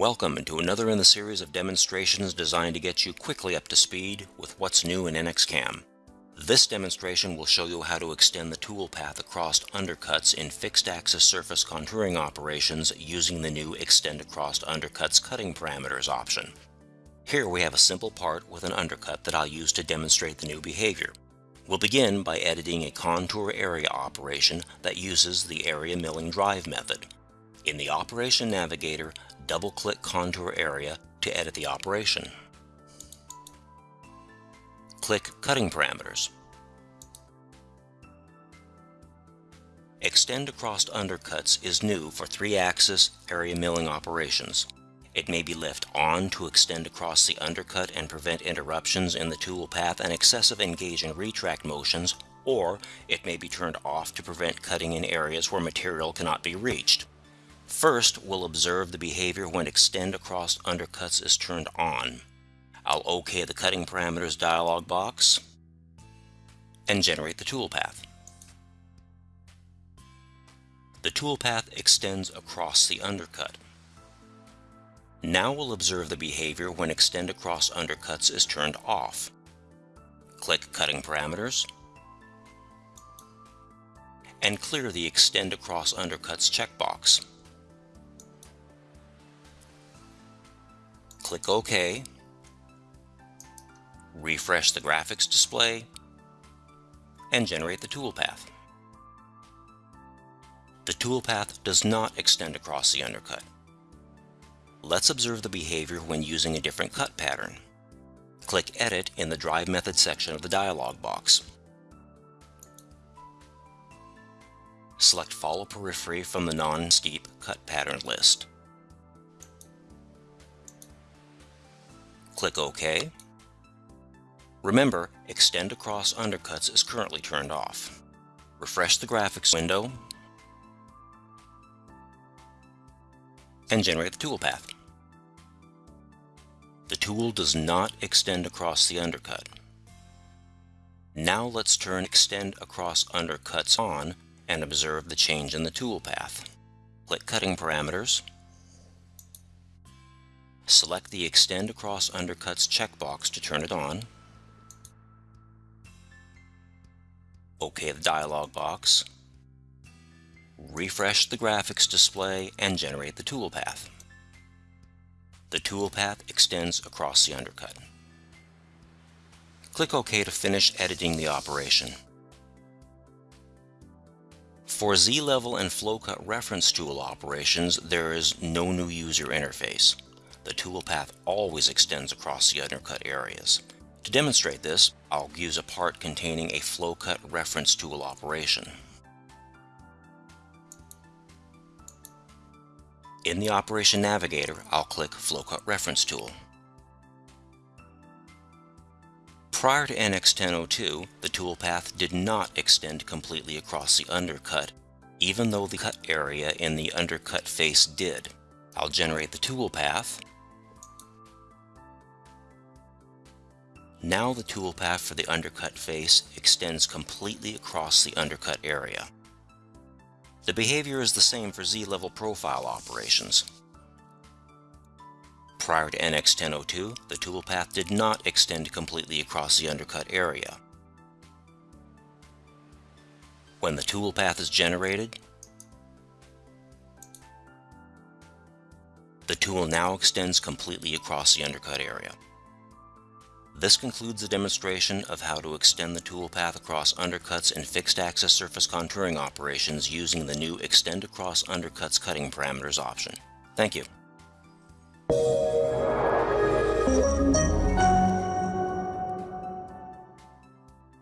Welcome to another in the series of demonstrations designed to get you quickly up to speed with what's new in NXCAM. This demonstration will show you how to extend the toolpath across undercuts in fixed axis surface contouring operations using the new Extend Across Undercuts Cutting Parameters option. Here we have a simple part with an undercut that I'll use to demonstrate the new behavior. We'll begin by editing a contour area operation that uses the area milling drive method. In the Operation Navigator, double-click Contour Area to edit the operation. Click Cutting Parameters. Extend Across Undercuts is new for 3-axis area milling operations. It may be left on to extend across the undercut and prevent interruptions in the tool path and excessive engage and retract motions, or it may be turned off to prevent cutting in areas where material cannot be reached. First, we'll observe the behavior when extend across undercuts is turned on. I'll OK the cutting parameters dialog box and generate the toolpath. The toolpath extends across the undercut. Now we'll observe the behavior when extend across undercuts is turned off. Click Cutting Parameters and clear the Extend Across Undercuts checkbox. Click OK, refresh the graphics display, and generate the toolpath. The toolpath does not extend across the undercut. Let's observe the behavior when using a different cut pattern. Click Edit in the Drive Method section of the dialog box. Select Follow Periphery from the non-steep cut pattern list. Click OK. Remember, Extend Across Undercuts is currently turned off. Refresh the graphics window and generate the toolpath. The tool does not extend across the undercut. Now let's turn Extend Across Undercuts on and observe the change in the toolpath. Click Cutting Parameters Select the Extend Across Undercuts checkbox to turn it on. OK the dialog box. Refresh the graphics display and generate the toolpath. The toolpath extends across the undercut. Click OK to finish editing the operation. For Z-level and flow cut reference tool operations, there is no new user interface the toolpath always extends across the undercut areas. To demonstrate this, I'll use a part containing a flow cut reference tool operation. In the Operation Navigator, I'll click Flow Cut Reference Tool. Prior to NX1002, the toolpath did not extend completely across the undercut, even though the cut area in the undercut face did. I'll generate the toolpath Now the toolpath for the undercut face extends completely across the undercut area. The behavior is the same for Z-level profile operations. Prior to NX1002, the toolpath did not extend completely across the undercut area. When the toolpath is generated, the tool now extends completely across the undercut area. This concludes the demonstration of how to extend the toolpath across undercuts in fixed axis surface contouring operations using the new Extend Across Undercuts Cutting Parameters option. Thank you.